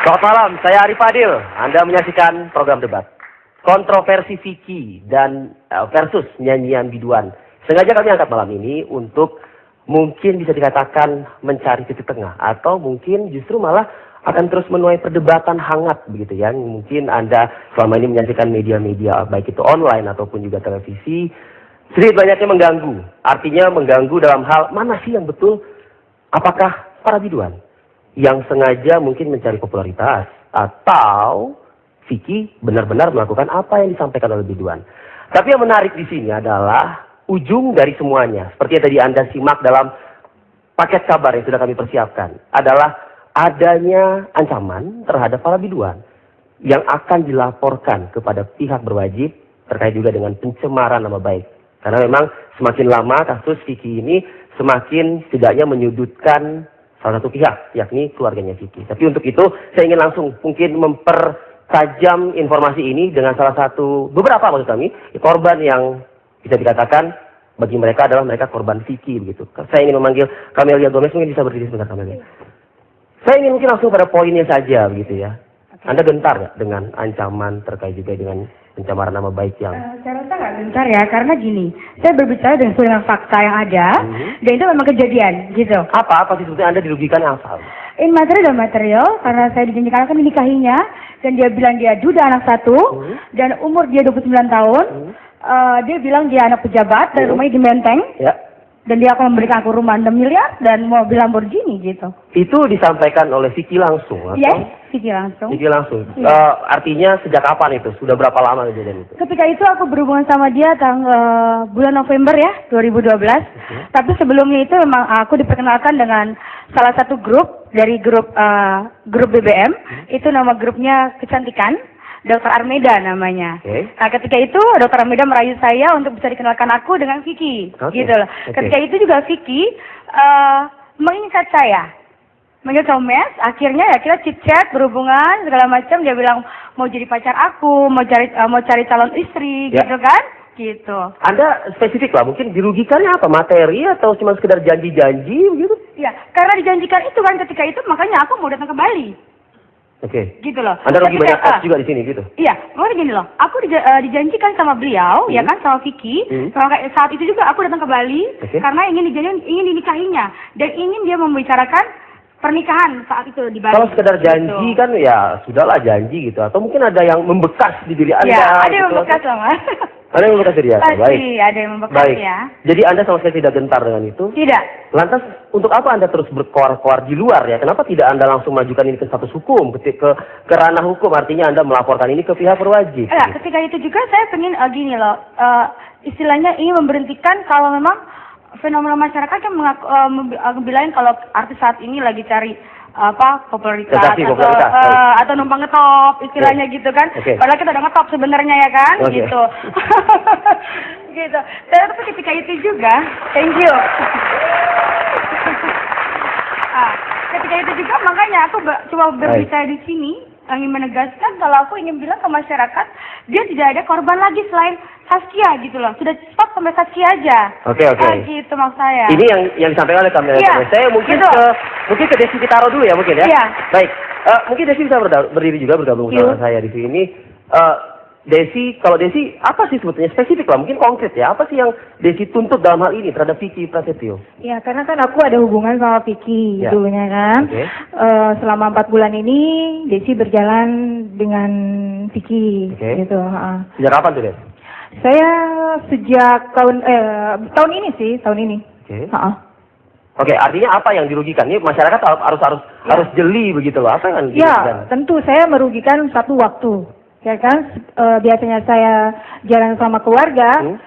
Selamat malam, saya Ari Fadil. Anda menyaksikan program debat. Kontroversi Vicky dan eh, versus nyanyian biduan. Sengaja kami angkat malam ini untuk mungkin bisa dikatakan mencari titik tengah. Atau mungkin justru malah akan terus menuai perdebatan hangat begitu ya. Mungkin Anda selama ini menyaksikan media-media baik itu online ataupun juga televisi. Sedikit banyaknya mengganggu. Artinya mengganggu dalam hal mana sih yang betul? Apakah para biduan? Yang sengaja mungkin mencari popularitas atau Vicky benar-benar melakukan apa yang disampaikan oleh Biduan. Tapi yang menarik di sini adalah ujung dari semuanya. Seperti yang tadi Anda simak dalam paket kabar yang sudah kami persiapkan. Adalah adanya ancaman terhadap para biduan. Yang akan dilaporkan kepada pihak berwajib terkait juga dengan pencemaran nama baik. Karena memang semakin lama kasus Vicky ini semakin setidaknya menyudutkan salah satu pihak, yakni keluarganya Vicky. Tapi untuk itu saya ingin langsung mungkin mempertajam informasi ini dengan salah satu beberapa maksud kami korban yang bisa dikatakan bagi mereka adalah mereka korban Vicky begitu. Saya ingin memanggil Camelia Gomez mungkin bisa berdiri sebentar Camelia. Saya ingin mungkin langsung pada poinnya saja begitu ya. Anda gentar nggak dengan ancaman terkait juga dengan pencemaran nama baik yang? Uh, saya rasa nggak gentar ya, karena gini, saya berbicara dengan sesuai dengan fakta yang ada, hmm. dan itu memang kejadian, gitu. Apa apa sih sebetulnya Anda dirugikan yang asal? In materi dan material, karena saya dijanjikan akan menikahinya, dan dia bilang dia duda anak satu, hmm. dan umur dia 29 tahun, hmm. uh, dia bilang dia anak pejabat, dan hmm. rumahnya di Menteng. Ya dan dia akan memberikan aku rumah 6 miliar dan mobil Lamborghini gitu. Itu disampaikan oleh Vicky langsung atau? Yes, Vicky langsung. Vicky langsung. Iya. Uh, artinya sejak kapan itu? Sudah berapa lama kejadian itu? Ketika itu aku berhubungan sama dia tanggal bulan November ya, 2012. Okay. Tapi sebelumnya itu memang aku diperkenalkan dengan salah satu grup dari grup uh, grup BBM. Hmm. Itu nama grupnya kecantikan. Dokter Armeda namanya. Okay. Nah, ketika itu Dokter Armeda merayu saya untuk bisa dikenalkan aku dengan Vicky, okay. gitu loh. Okay. Ketika itu juga Vicky uh, mengingat saya, manggil Thomas. Akhirnya ya kita chit chat berhubungan segala macam. Dia bilang mau jadi pacar aku, mau cari uh, mau cari calon istri, yeah. gitu kan? Gitu. Anda spesifik lah, mungkin dirugikannya apa? Materi atau cuma sekedar janji-janji begitu? Iya, karena dijanjikan itu kan ketika itu makanya aku mau datang ke Bali. Oke. Okay. Gitu loh. Anda rugi banyak uh, juga di sini gitu. Iya, makanya gini loh. Aku dija uh, dijanjikan sama beliau, ya hmm. ya kan, sama Vicky. Hmm. Sama saat itu juga aku datang ke Bali okay. karena ingin dijanjikan ingin dinikahinya dan ingin dia membicarakan pernikahan saat itu di Bali. Kalau sekedar gitu. janji gitu. kan ya sudahlah janji gitu atau mungkin ada yang membekas di diri Anda. Iya, ada yang gitu. membekas sama. Ada yang membekas diri Anda. Baik. ada yang membekas Baik. ya. Jadi Anda sama sekali tidak gentar dengan itu? Tidak. Lantas untuk apa Anda terus berkoar-koar di luar ya? Kenapa tidak Anda langsung majukan ini ke status hukum, ke, ke, ke ranah hukum? Artinya Anda melaporkan ini ke pihak berwajib. Ya, ketika itu juga saya ingin uh, gini loh, uh, istilahnya ingin memberhentikan kalau memang fenomena masyarakat yang mengaku, uh, kalau artis saat ini lagi cari apa popularitas atau popularitas. Uh, atau numpang ngetop istilahnya okay. gitu kan okay. padahal kita udah ngetop sebenarnya ya kan okay. gitu gitu tapi ketika itu juga thank you ah, ketika itu juga makanya aku cuma berbicara di sini ingin menegaskan kalau aku ingin bilang ke masyarakat dia tidak ada korban lagi selain Saskia gitu loh. Sudah stop sampai Saskia aja. Oke okay, oke. Okay. Ah, gitu maksud saya. Ini yang yang disampaikan oleh kamera. Iya, saya mungkin gitu. ke mungkin ke Desi Kitaro dulu ya mungkin ya. Iya. Baik. Uh, mungkin Desi bisa berdiri juga bergabung bersama saya di sini. Uh, Desi, kalau Desi, apa sih sebetulnya spesifik lah, mungkin konkret ya, apa sih yang Desi tuntut dalam hal ini terhadap Vicky Prasetyo? Ya, karena kan aku ada hubungan sama Vicky ya. dulunya kan. Okay. Uh, eh, selama empat bulan ini Desi berjalan dengan Vicky, okay. gitu. Uh. Sejak kapan tuh, Desi? Saya sejak tahun eh, tahun ini sih, tahun ini. Oke. Okay. Uh Oke, artinya apa yang dirugikan? Ini masyarakat harus harus ya. harus jeli begitu loh. Apa yang Ya, tentu saya merugikan satu waktu ya kan e, biasanya saya jalan sama keluarga hmm?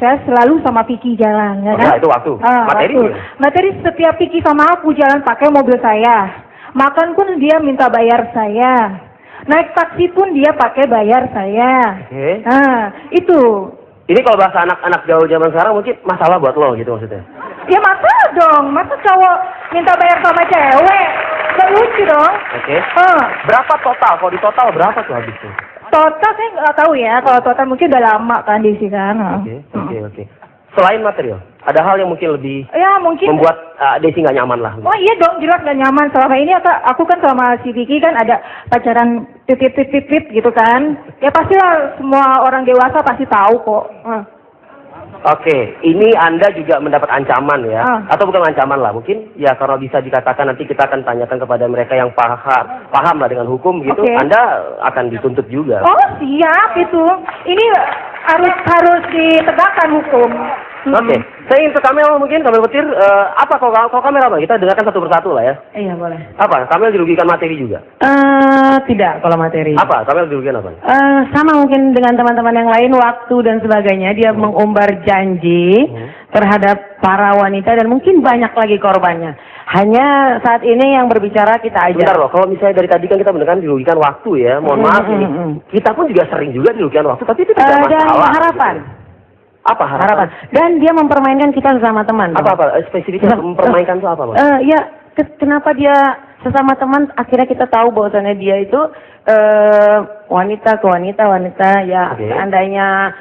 saya selalu sama Piki jalan ya oh, kan ya, itu waktu ah, materi waktu. materi setiap Piki sama aku jalan pakai mobil saya makan pun dia minta bayar saya naik taksi pun dia pakai bayar saya okay. nah itu ini kalau bahasa anak-anak jauh zaman sekarang mungkin masalah buat lo gitu maksudnya ya masalah dong masa cowok minta bayar sama cewek Gak lucu dong. Oke. Okay. Uh. Berapa total? Kalau di total berapa tuh habisnya? Total saya nggak tahu ya. Kalau total mungkin udah lama kan di sini kan. Oke, oke, oke. Selain material, ada hal yang mungkin lebih Ya mungkin. membuat uh, Desi nggak nyaman lah. Oh iya dong, jelas gak nyaman. Selama ini aku, aku kan sama si Vicky kan ada pacaran titip-titip gitu kan. Ya pastilah semua orang dewasa pasti tahu kok. Ah. Oke, ini Anda juga mendapat ancaman ya, Ah. atau bukan ancaman lah, mungkin ya kalau bisa dikatakan nanti kita akan tanyakan kepada mereka yang paham, paham lah dengan hukum gitu, Oke. Anda akan dituntut juga. Oh siap itu. Ini harus harus ditegakkan hukum. Oke, saya ingin ke Kamel mungkin, Kamel Petir, eh, apa kalau, kalau Kamel apa? Kita dengarkan satu persatu lah ya. Iya boleh. Apa? Kamel dirugikan materi juga. Eh tidak kalau materi. Apa? Kamel dirugikan apa? Eh, sama mungkin dengan teman-teman yang lain waktu dan sebagainya dia mengumbar janji Hmm. terhadap para wanita dan mungkin banyak lagi korbannya. Hanya saat ini yang berbicara kita aja. Bentar loh, kalau misalnya dari tadi kan kita mendengar dirugikan waktu ya, mohon Mm, maaf mm, ini. mm, mm. Kita pun juga sering juga dirugikan waktu, tapi itu tidak dan masalah. harapan, gitu. Apa harapan? harapan. Dan dia mempermainkan kita sesama teman. Apa apa? Spesifiknya Eh, mempermainkan itu apa, Mas? Eh, ya, ke- kenapa dia sesama teman akhirnya kita tahu bahwasannya dia itu eh wanita ke wanita wanita ya Oke. seandainya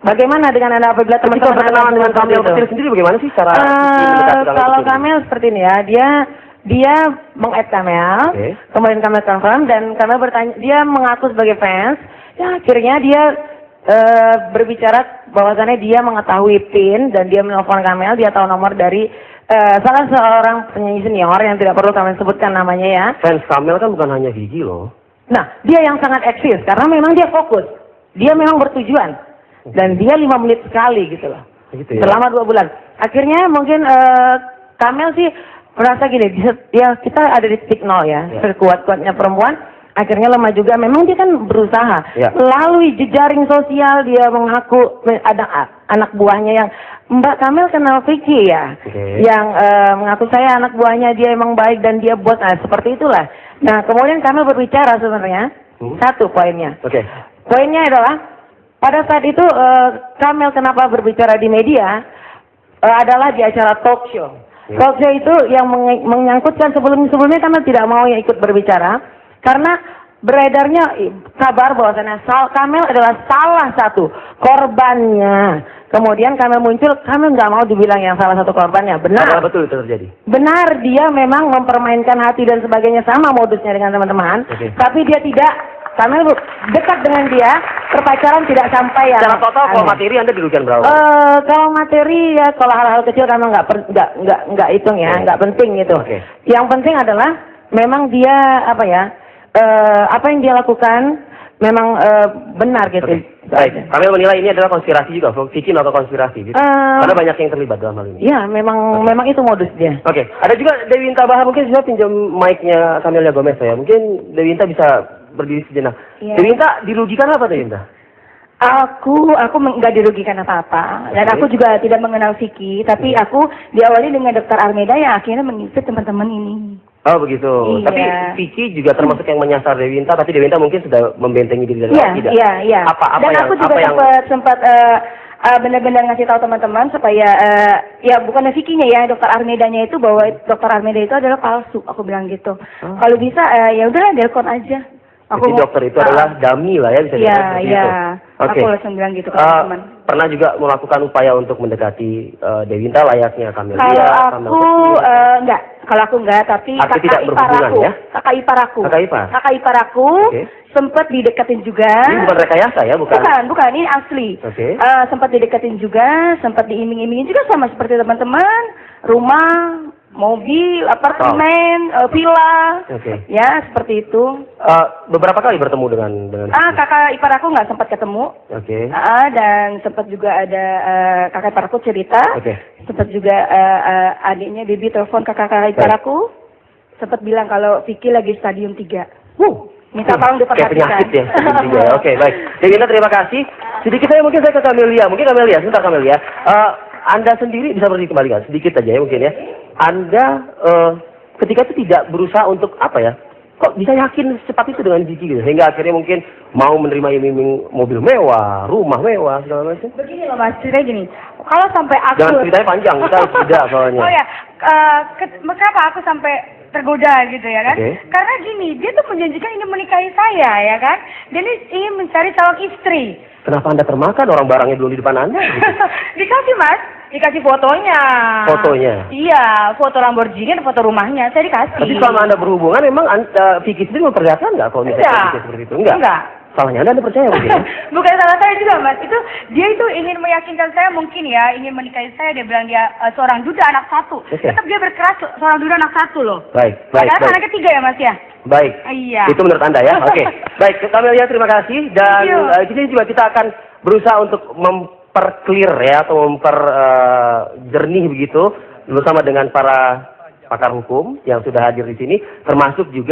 bagaimana dengan anda apabila teman-teman berkenalan dengan? Petir sendiri bagaimana sih cara Kamel kalau? Kamel seperti ini ya, dia dia meng-add Kamel, Oke. kemudian Kamel confirm dan Kamel bertanya, dia mengaku sebagai fans, ya akhirnya dia eh, berbicara bahwasannya dia mengetahui PIN dan dia menelpon Kamel, dia tahu nomor dari eh, salah seorang penyanyi senior yang tidak perlu Kamel sebutkan namanya ya. Fans Kamel kan bukan hanya Gigi loh. Nah, dia yang sangat eksis karena memang dia fokus, dia memang bertujuan dan dia lima menit sekali gitu loh Gitu ya. selama dua bulan. Akhirnya mungkin eh, Kamel sih merasa gini, ya kita ada di titik nol ya, Ya. sekuat-kuatnya perempuan, akhirnya lemah juga. Memang dia kan berusaha Ya. melalui jejaring sosial dia mengaku me- ada anak buahnya yang Mbak Kamel kenal Vicky ya, Oke. yang eh, mengaku saya anak buahnya dia emang baik dan dia bos, nah seperti itulah. Nah kemudian Kamel berbicara sebenarnya Hmm. satu poinnya. Oke. Poinnya adalah pada saat itu eh, Kamel kenapa berbicara di media eh, adalah di acara talk show. Ya. Talk show itu yang meng- menyangkutkan sebelum sebelumnya Kamel tidak mau yang ikut berbicara karena beredarnya kabar bahwasannya Sal Kamel adalah salah satu korbannya. Kemudian Kamel muncul, Kamel nggak mau dibilang yang salah satu korbannya. Benar. Betul itu terjadi? Benar, dia memang mempermainkan hati dan sebagainya sama modusnya dengan teman-teman. Oke. Tapi dia tidak, kami dekat dengan dia, perpacaran tidak sampai ya. Secara total kalau materi Anda dirugikan berapa? Eh, kalau materi ya, kalau hal-hal kecil kami nggak nggak nggak nggak hitung ya, nggak penting gitu. Oke. Yang penting adalah memang dia apa ya, eh, apa yang dia lakukan memang eh, benar gitu. Itu Baik, kami menilai ini adalah konspirasi juga, Vicky atau konspirasi. Gitu. Eh, Karena banyak yang terlibat dalam hal ini. Ya, memang memang itu modus dia. Oke, ada juga Dewi Inta Bahar mungkin bisa pinjam mic-nya Camelia Gomez ya. Mungkin Dewi Inta bisa berdiri sejenak. Iya. Dewi Inta dirugikan apa Dewi Inta? Aku aku nggak dirugikan apa-apa dan aku juga tidak mengenal Vicky tapi aku diawali dengan Dr. Armeda yang akhirnya mengisi teman-teman ini. Oh begitu. Iya. Tapi Vicky juga termasuk yang menyasar Dewi Inta, tapi Dewi Inta mungkin sudah membentengi diri dari Iya tidak. iya iya. Apa apa dan yang aku juga apa yang sempat sempat eh, eh, benar-benar ngasih tahu teman-teman supaya eh, ya bukan Vicky-nya ya Dr. Armedanya itu bahwa Dr. Armeda itu adalah palsu. Aku bilang gitu. Oh. Kalau bisa eh, ya udah delkon aja. Jadi mau- dokter itu Ah. adalah dummy lah ya bisa Iya dikatakan seperti iya. Oke. Aku langsung bilang gitu ke Eh, teman. pernah juga melakukan upaya untuk mendekati eh, Dewi Inta layaknya Camelia. Kalau aku eh, enggak, kalau aku enggak, tapi Arti kakak ipar aku, ya? kakak ipar aku, Kakak ipar? kakak ipar aku Oke. sempat dideketin juga. Ini bukan rekayasa ya, bukan? Bukan, bukan, ini asli. Oke. Eh, sempat dideketin juga, sempat diiming-imingin juga sama seperti teman-teman, rumah, mobil, apartemen, eh, villa, Oke. ya seperti itu. Eh, beberapa kali bertemu dengan dengan Ah, kakak ipar aku nggak sempat ketemu. Oke. Ah, dan sempat juga ada eh, kakak ipar aku cerita. Oke. Sempat juga eh, eh, adiknya Bibi telepon ke kakak ipar aku. Sempat bilang kalau Vicky lagi stadium 3. Wuh. Minta tolong Kayak diperhatikan. penyakit ya. ya. Oke, baik. Dewi Inta terima kasih. Sedikit saya mungkin saya ke Camelia. Mungkin Camelia, sebentar Camelia. Eh, anda sendiri bisa berdiri kembali kan? Sedikit aja ya mungkin ya. Anda eh, ketika itu tidak berusaha untuk apa ya? Kok bisa yakin secepat itu dengan Gigi gitu? Sehingga akhirnya mungkin mau menerima iming-iming mobil mewah, rumah mewah, segala macam. Begini loh mas, ceritanya gini. Kalau sampai aku... Jangan ceritanya panjang, kita tidak soalnya. Oh ya, eh, ke- kenapa aku sampai tergoda gitu ya kan? Oke. Karena gini, dia tuh menjanjikan ingin menikahi saya ya kan? Dia ini ingin mencari calon istri. Kenapa Anda termakan orang barangnya belum di depan Anda? Gitu. Dikasih mas, Dikasih fotonya. Fotonya? Iya, foto Lamborghini dan foto rumahnya. Saya dikasih. Tapi selama Anda berhubungan, memang uh, Vicky sendiri memperlihatkan nggak kalau misalnya Enggak. kondisi seperti itu? Enggak. Enggak. Salahnya Anda, Anda percaya mungkin ya? Bukan salah saya juga mas, itu dia itu ingin meyakinkan saya mungkin ya, ingin menikahi saya, dia bilang dia eh, seorang duda anak satu. Oke. Tetap dia berkeras seorang duda anak satu loh. Baik, baik, baik. anak ketiga ya mas ya? Baik. Iya. Itu menurut Anda ya? Oke. Baik, Kamelia terima kasih dan you. eh, sini juga kita akan berusaha untuk memperclear ya atau memper eh, jernih begitu bersama dengan para pakar hukum yang sudah hadir di sini termasuk juga